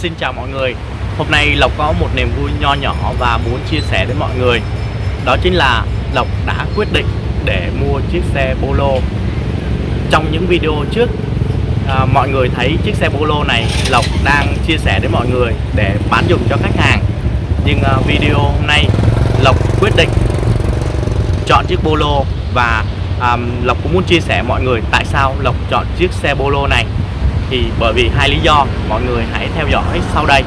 Xin chào mọi người. Hôm nay Lộc có một niềm vui nho nhỏ và muốn chia sẻ đến mọi người. Đó chính là Lộc đã quyết định để mua chiếc xe Polo. Trong những video trước à, mọi người thấy chiếc xe Polo này Lộc đang chia sẻ đến mọi người để bán dùng cho khách hàng. Nhưng à, video hôm nay Lộc quyết định chọn chiếc Polo và à, Lộc cũng muốn chia sẻ mọi người tại sao Lộc chọn chiếc xe Polo này thì bởi vì hai lý do mọi người hãy theo dõi sau đây.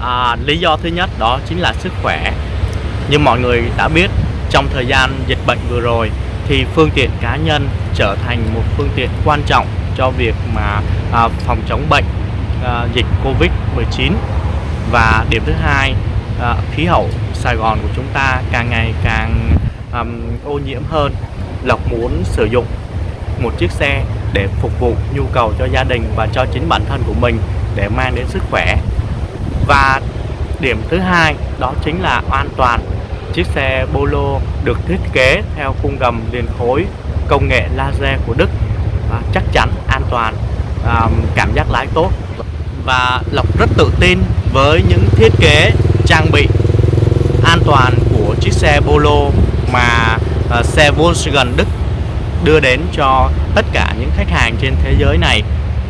À, lý do thứ nhất đó chính là sức khỏe. Như mọi người đã biết trong thời gian dịch bệnh vừa rồi thì phương tiện cá nhân trở thành một phương tiện quan trọng cho việc mà à, phòng chống bệnh à, dịch Covid-19 và điểm thứ hai à, khí hậu. Sài Gòn của chúng ta càng ngày càng um, ô nhiễm hơn. Lộc muốn sử dụng một chiếc xe để phục vụ nhu cầu cho gia đình và cho chính bản thân của mình để mang đến sức khỏe. Và điểm thứ hai đó chính là an toàn. Chiếc xe Polo được thiết kế theo khung gầm liền khối công nghệ laser của Đức à, chắc chắn an toàn à, cảm giác lái tốt. Và Lộc rất tự tin với những thiết kế trang bị an toàn của chiếc xe Polo mà uh, xe Volkswagen Đức đưa đến cho tất cả những khách hàng trên thế giới này.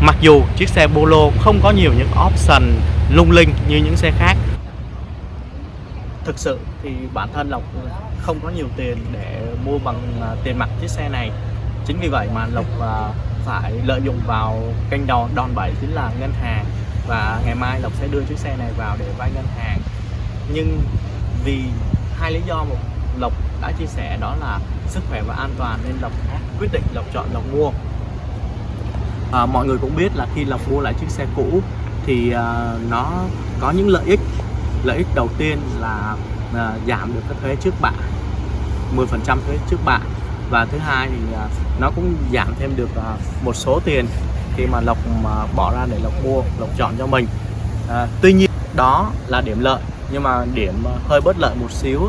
Mặc dù chiếc xe Polo không có nhiều những option lung linh như những xe khác. Thực sự thì bản thân Lộc không có nhiều tiền để mua bằng ờ, tiền mặt chiếc xe này. Chính vì vậy mà Lộc ờ, phải lợi dụng vào kênh đòn, đòn bẩy chính là ngân hàng. Và ngày mai Lộc sẽ đưa chiếc xe này vào để vay ngân hàng. Nhưng vì hai lý do một Lộc đã chia sẻ đó là sức khỏe và an toàn nên Lộc quyết định Lộc chọn Lộc mua. À, mọi người cũng biết là khi Lộc mua lại chiếc xe cũ thì à, nó có những lợi ích. Lợi ích đầu tiên là à, giảm được cái thuế trước bạ 10% thuế trước bạ. Và thứ hai thì à, nó cũng giảm thêm được à, một số tiền khi mà Lộc mà bỏ ra để Lộc mua Lộc chọn cho mình. À, tuy nhiên đó là điểm lợi nhưng mà điểm hơi bất lợi một xíu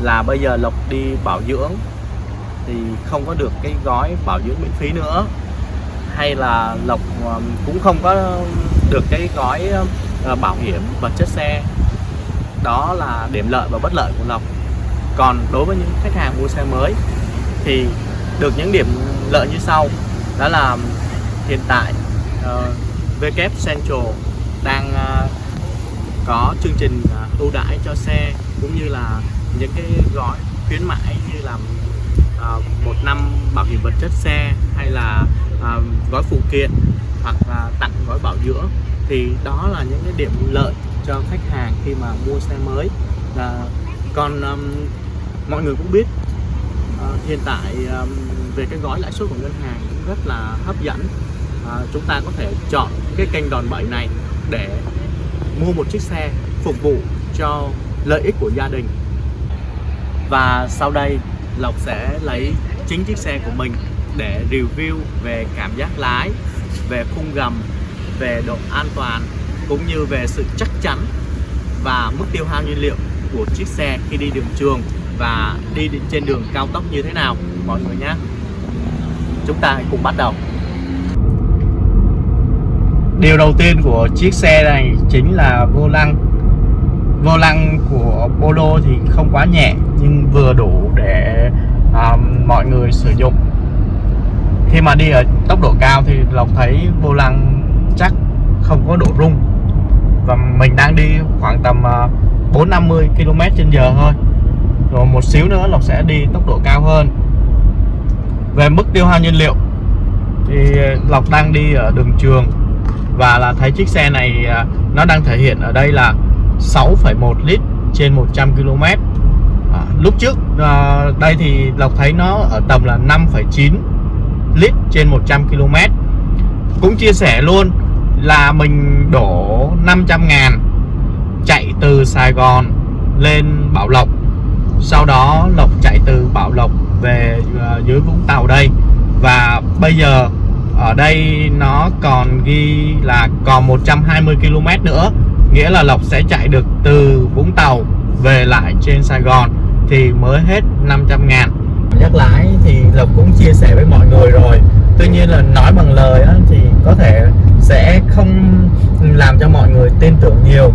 là bây giờ Lộc đi bảo dưỡng thì không có được cái gói bảo dưỡng miễn phí nữa. Hay là Lộc à, cũng không có được cái gói à, bảo hiểm vật chất xe. Đó là điểm lợi và bất lợi của Lộc. Còn đối với những khách hàng mua xe mới thì được những điểm lợi như sau. Đó là hiện tại ờ, uh, VK Central đang uh, có chương trình à, ưu đãi cho xe cũng như là những cái gói khuyến mãi như là uh, một năm bảo hiểm vật chất xe hay là uh, gói phụ kiện hoặc là tặng gói bảo dưỡng thì đó là những cái điểm lợi cho khách hàng khi mà mua xe mới. Là còn um, mọi người cũng biết uh, hiện tại um, về cái gói lãi suất của ngân hàng cũng rất là hấp dẫn. Uh, chúng ta có thể chọn cái kênh đòn bẩy này để mua một chiếc xe phục vụ cho lợi ích của gia đình. Và sau đây, Lộc sẽ lấy chính chiếc xe của mình để review về cảm giác lái, về khung gầm, về độ an toàn, cũng như về sự chắc chắn và mức tiêu hao nhiên liệu của chiếc xe khi đi đường trường và đi trên đường cao tốc như thế nào. Mọi người nhé. Chúng ta hãy cùng bắt đầu điều đầu tiên của chiếc xe này chính là vô lăng. Vô lăng của Polo thì không quá nhẹ nhưng vừa đủ để um, mọi người sử dụng. Khi mà đi ở tốc độ cao thì Lộc thấy vô lăng chắc không có độ rung. Và mình đang đi khoảng tầm uh, 450 km trên giờ thôi. Rồi một xíu nữa Lộc sẽ đi tốc độ cao hơn. Về mức tiêu hao nhiên liệu thì Lộc đang đi ở đường trường và là thấy chiếc xe này à, nó đang thể hiện ở đây là 6,1 lít trên 100 km à, lúc trước à, đây thì Lộc thấy nó ở tầm là 5,9 lít trên 100 km cũng chia sẻ luôn là mình đổ 500 ngàn chạy từ Sài Gòn lên Bảo Lộc. Sau đó Lộc chạy từ Bảo Lộc về à, dưới Vũng Tàu đây. Và bây giờ ở đây nó còn ghi là còn 120 km nữa nghĩa là Lộc sẽ chạy được từ Vũng Tàu về lại trên Sài Gòn thì mới hết 500 ngàn. Nhắc giác lái thì Lộc cũng chia sẻ với mọi người rồi. Tuy nhiên là nói bằng lời á, thì có thể sẽ không làm cho mọi người tin tưởng nhiều.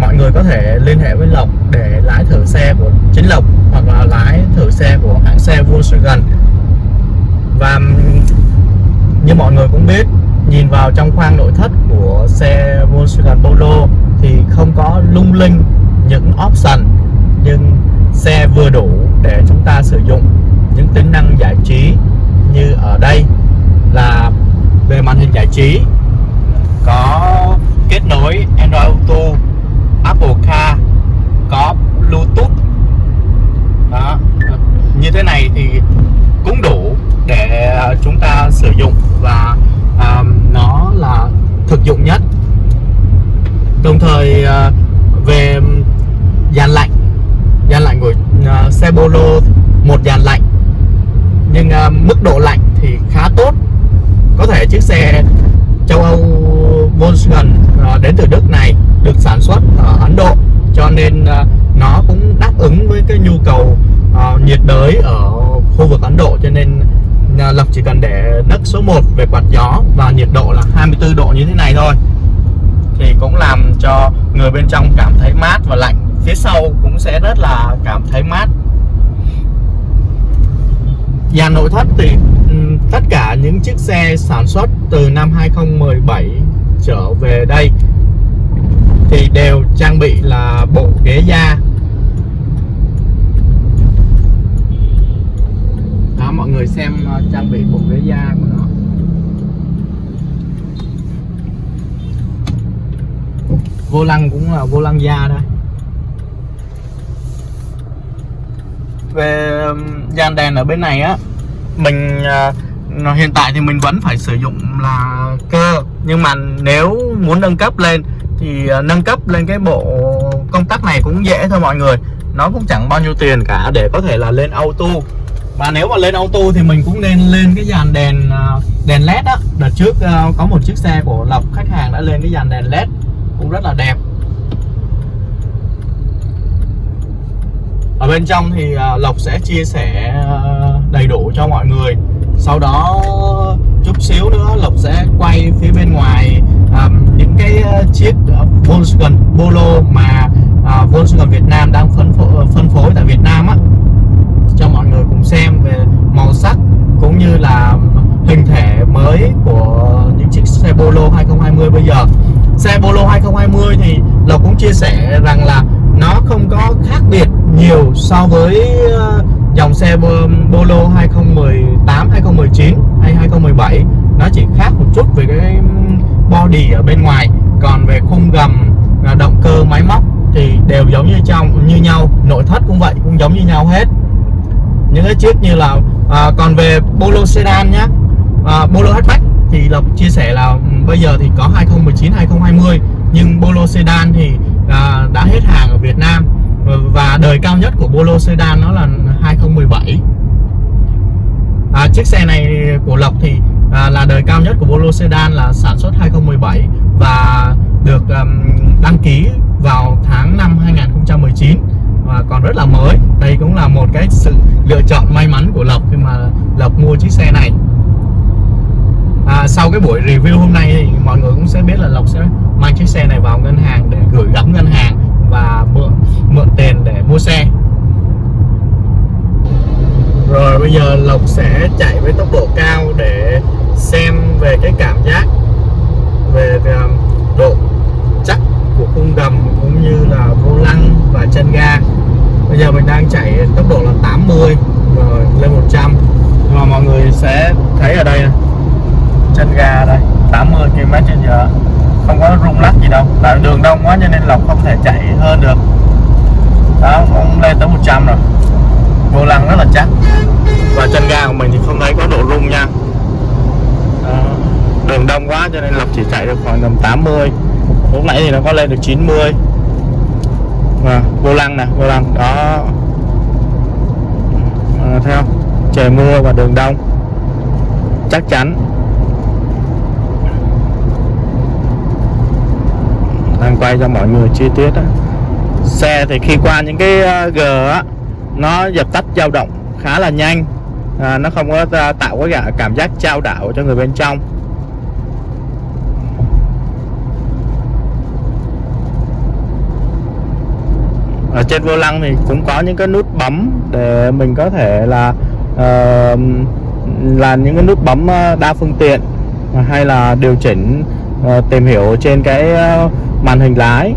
Mọi người có thể liên hệ với Lộc để lái thử xe của chính Lộc hoặc là lái thử xe của hãng xe Volkswagen. Và như mọi người cũng biết, nhìn vào trong khoang nội thất của xe Volkswagen Polo thì không có lung linh những option, nhưng xe vừa đủ để chúng ta sử dụng. Những tính năng giải trí như ở đây là về màn hình giải trí, có kết nối Android Auto, Apple Car, có Bluetooth đó như thế này thì cũng đủ để chúng ta sử dụng và uh, nó là thực dụng nhất đồng thời uh, về dàn lạnh dàn lạnh của uh, xe Polo một dàn lạnh. Nhưng uh, mức độ lạnh thì khá tốt. Có thể chiếc xe châu Âu Volkswagen uh, đến từ Đức này được sản xuất ở Ấn Độ. Cho nên uh, nó cũng đáp ứng với cái nhu cầu uh, nhiệt đới ở khu vực Ấn Độ. Cho nên uh, Lộc chỉ cần để nấc số 1 về quạt gió và nhiệt độ là 24 độ như thế này thôi thì cũng làm cho người bên trong cảm thấy mát và lạnh. Phía sau cũng sẽ rất là cảm thấy mát. Dàn nội thất thì tất cả những chiếc xe sản xuất từ năm 2017 trở về đây thì đều trang bị là bộ ghế da. Đó, mọi người xem ờ, trang bị bộ ghế da của nó. Vô lăng cũng là vô lăng da thôi về um, dàn đèn ở bên này á mình uh, hiện tại thì mình vẫn phải sử dụng là cơ. Nhưng mà nếu muốn nâng cấp lên thì uh, nâng cấp lên cái bộ công tắc này cũng dễ thôi mọi người. Nó cũng chẳng bao nhiêu tiền cả để có thể là lên auto. Và nếu mà lên auto thì mình cũng nên lên cái dàn đèn à, đèn led á. Đợt trước có một chiếc xe của lộc khách hàng đã lên cái dàn đèn led cũng rất là đẹp. Ở bên trong thì à, Lộc sẽ chia sẻ à, đầy đủ cho mọi người. Sau đó chút xíu nữa Lộc sẽ quay phía bên ngoài um, những cái chiếc Volkswagen Polo mà uh, Volkswagen Việt Nam đang phân phối, phân phối tại Việt Nam á. Cho mọi người cùng xem về màu sắc cũng như là hình thể mới của những chiếc xe Polo 2020 bây giờ xe Polo 2020 thì Lộc cũng chia sẻ rằng là nó không có khác biệt nhiều so với ờ, dòng xe Polo 2018, 2019 hay 2017 nó chỉ khác một chút về cái body ở bên ngoài. Còn về khung gầm ờ, động cơ máy móc thì đều giống như trong như nhau. Nội thất cũng vậy cũng giống như nhau hết. Những cái chiếc như là à, còn về Polo sedan nhá. À, Polo hatchback thì Lộc chia sẻ là ừ, bây giờ thì có 2019 2020 nhưng Polo sedan thì à, đã hết hàng ở Việt Nam. Và đời cao nhất của Polo sedan nó là 2017 à, chiếc xe này của Lộc thì à, là đời cao nhất của Polo sedan là sản xuất 2017 và được um, đăng ký vào tháng 5 2019 và còn rất là mới. Đây cũng là một cái sự lựa chọn may mắn của Lộc khi mà Lộc mua chiếc xe này à, sau cái buổi review hôm nay thì mọi người cũng sẽ biết là Lộc sẽ mang chiếc xe này vào ngân hàng để gửi gắm ngân hàng và mượn mượn tiền để mua xe. Rồi bây giờ Lộc sẽ chạy với tốc độ cao để xem về cái cảm giác về um, độ chắc của khung gầm cũng như là vô lăng và chân ga. Bây giờ mình đang chạy tốc độ là 80 rồi lên 100 mà mọi người sẽ thấy ở đây này trên ga đây 80 km trên giờ. Không có rung lắc gì đâu tại đường đông quá cho nên lộc không thể chạy hơn được. Đó cũng lên tới 100 rồi. Vô lăng rất là chắc. Và chân ga của mình thì không thấy có độ rung nha. Đó. đường đông quá cho nên lộc chỉ chạy được khoảng tầm 80 lúc nãy thì nó có lên được 90 và vô lăng nè vô lăng. Đó. Ờ, à, theo trời mưa và đường đông. Chắc chắn. Đang quay cho mọi người chi tiết á. Xe thì khi qua những cái ờ, g á nó dập tắt dao động khá là nhanh. À, nó không có ờ, tạo cái cảm giác trao đảo cho người bên trong. Ở trên vô lăng thì cũng có những cái nút bấm để mình có thể là uh, là những cái nút bấm đa phương tiện hay là điều chỉnh uh, tìm hiểu trên cái uh, màn hình lái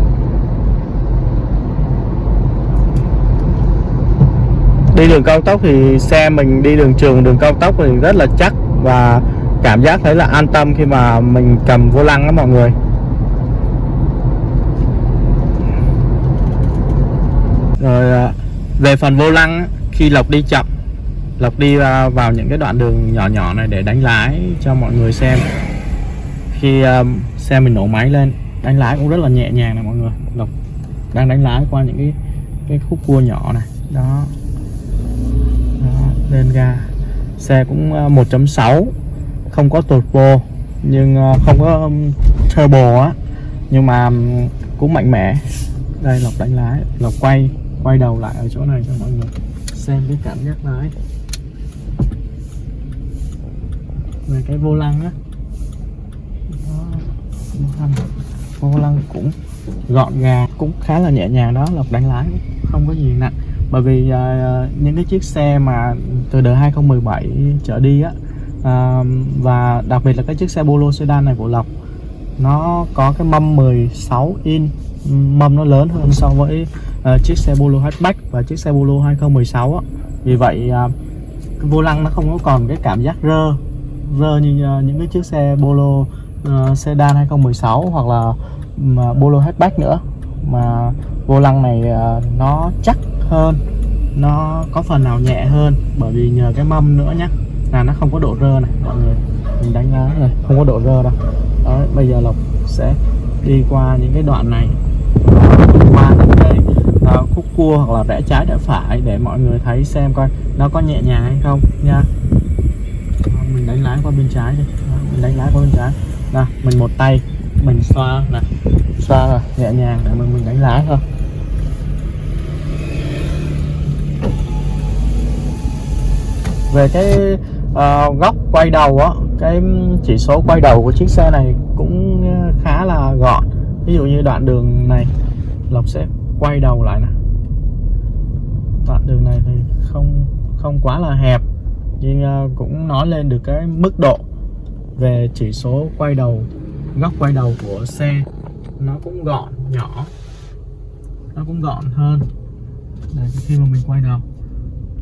đi đường cao tốc thì xe mình đi đường trường, đường cao tốc thì rất là chắc và cảm giác thấy là an tâm khi mà mình cầm vô lăng đó mọi người. Rồi à, về phần vô lăng khi lộc đi chậm, lộc đi vào những cái đoạn đường nhỏ nhỏ này để đánh lái cho mọi người xem. Khi à, xe mình nổ máy lên đánh lái cũng rất là nhẹ nhàng này mọi người. Lộc đang đánh lái qua những cái cái khúc cua nhỏ này. Đó, đó lên ga. Xe cũng ờ, 1.6 không có turbo nhưng ờ, không có turbo á. Nhưng mà cũng mạnh mẽ. Đây lộc đánh lái. Lộc quay quay đầu lại ở chỗ này cho mọi người. Xem cái cảm giác lái. Về cái vô lăng á vô lăng cũng gọn gàng cũng khá là nhẹ nhàng đó lộc đánh lái không có gì nặng bởi vì uh, những cái chiếc xe mà từ đời 2017 trở đi á uh, và đặc biệt là cái chiếc xe Polo sedan này của Lộc nó có cái mâm 16 in mâm nó lớn hơn so với uh, chiếc xe Polo hatchback và chiếc xe Polo 2016 á. Vì vậy uh, cái vô lăng nó không có còn cái cảm giác rơ rơ như uh, những cái chiếc xe Polo uh, sedan 2016 hoặc là um, Polo hatchback nữa. Mà vô lăng này uh, nó chắc hơn nó có phần nào nhẹ hơn. Bởi vì nhờ cái mâm nữa nhé là nó không có độ rơ này mọi người. Mình đánh giá rồi không có độ rơ đâu. Đó bây giờ lộc sẽ đi qua những cái đoạn này. Qua những cái uh, khúc cua hoặc là rẽ trái rẽ phải để mọi người thấy xem coi nó có nhẹ nhàng hay không nha. Mình đánh lái qua bên trái đi. Mình đánh lái qua bên trái nè mình một tay mình xoa nè. Xoa nhẹ nhàng để mình mình đánh lái thôi. Về cái uh, góc quay đầu á cái chỉ số quay đầu của chiếc xe này cũng khá là gọn. Ví dụ như đoạn đường này Lộc sẽ quay đầu lại nè. Đoạn đường này thì không không quá là hẹp nhưng uh, cũng nói lên được cái mức độ về chỉ số quay đầu góc quay đầu của xe nó cũng gọn nhỏ nó cũng gọn hơn. Để khi mà mình quay đầu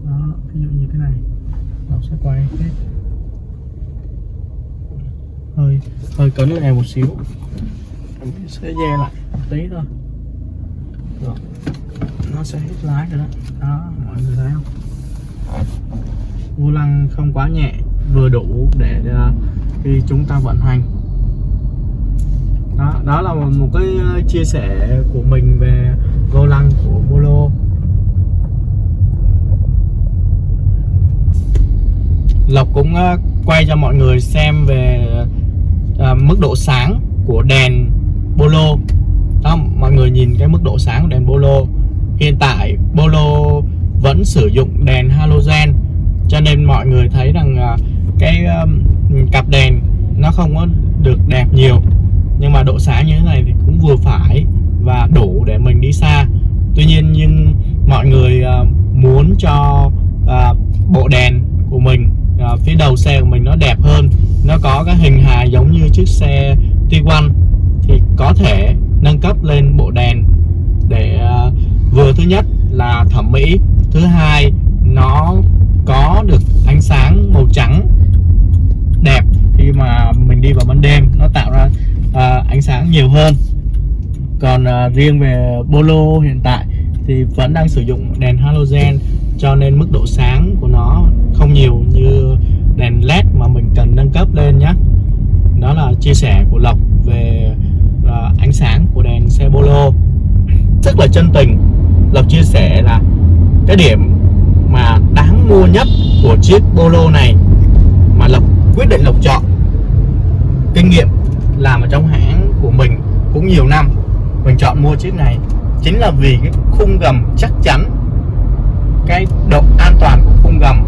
đó ví dụ như cái này nó sẽ quay hết. Hơi hơi cấn lại một xíu. Mình sẽ dè lại một tí thôi. Đó. nó sẽ hết lái rồi đó. Đó mọi người thấy không? Vô lăng không quá nhẹ vừa đủ để uh, khi chúng ta vận hành. Đó, đó là một cái ờ, chia sẻ của mình về vô lăng của Molo Lộc cũng ờ, quay cho mọi người xem về ờ, mức độ sáng của đèn bolo. Đó mọi người nhìn cái mức độ sáng của đèn bolo. Hiện tại bolo vẫn sử dụng đèn halogen cho nên mọi người thấy rằng cái cặp đèn nó không có được đẹp nhiều, nhưng mà độ sáng như thế này thì cũng vừa phải và đủ để mình đi xa. Tuy nhiên nhưng mọi người à, muốn cho à, bộ đèn của mình à, phía đầu xe của mình nó đẹp hơn, nó có cái hình hài giống như chiếc xe Tiguan thì có thể nâng cấp lên bộ đèn để vừa thứ nhất là thẩm mỹ, thứ hai nó có được ánh sáng màu trắng đẹp khi mà mình đi vào ban đêm nó tạo ra uh, ánh sáng nhiều hơn. Còn à, riêng về Polo hiện tại thì vẫn đang sử dụng đèn halogen cho nên mức độ sáng của nó không nhiều như đèn led mà mình cần nâng cấp lên nhé đó là chia sẻ của Lộc về à, ánh sáng của đèn xe Polo rất là chân tình Lộc chia sẻ là cái điểm mà đáng mua nhất của chiếc Polo này mà Lộc quyết định Lộc chọn kinh nghiệm làm ở trong hãng cũng nhiều năm. Mình chọn mua chiếc này chính là vì cái khung gầm chắc chắn, cái độ an toàn của khung gầm,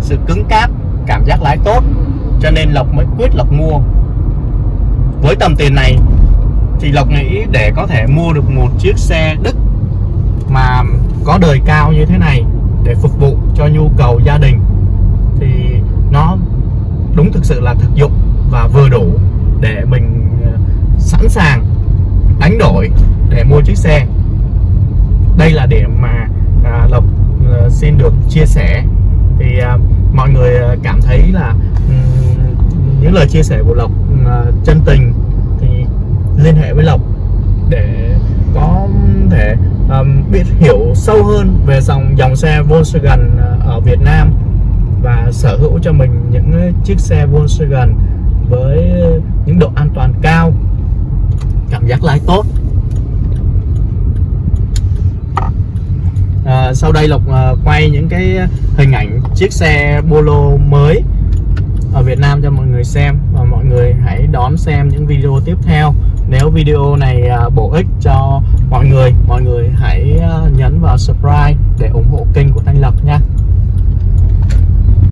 sự cứng cáp, cảm giác lái tốt, cho nên lộc mới quyết lộc mua. Với tầm tiền này thì lộc nghĩ để có thể mua được một chiếc xe đức mà có đời cao như thế này để phục vụ cho nhu cầu gia đình thì nó đúng thực sự là thực dụng và vừa đủ để mình ờ, sẵn sàng đánh đổi để mua chiếc xe. Đây là điểm mà à, lộc à, xin được chia sẻ. Thì à, mọi người à, cảm thấy là um, những lời chia sẻ của lộc à, chân tình thì liên hệ với lộc để có thể um, biết hiểu sâu hơn về dòng dòng xe Volkswagen à, ở Việt Nam và sở hữu cho mình những chiếc xe Volkswagen với những độ an toàn cao cảm giác lái tốt. À, sau đây lộc à, quay những cái hình ảnh chiếc xe Polo mới ở Việt Nam cho mọi người xem và mọi người hãy đón xem những video tiếp theo. Nếu video này à, bổ ích cho mọi người mọi người hãy à, nhấn vào subscribe để ủng hộ kênh của Thanh Lộc nha.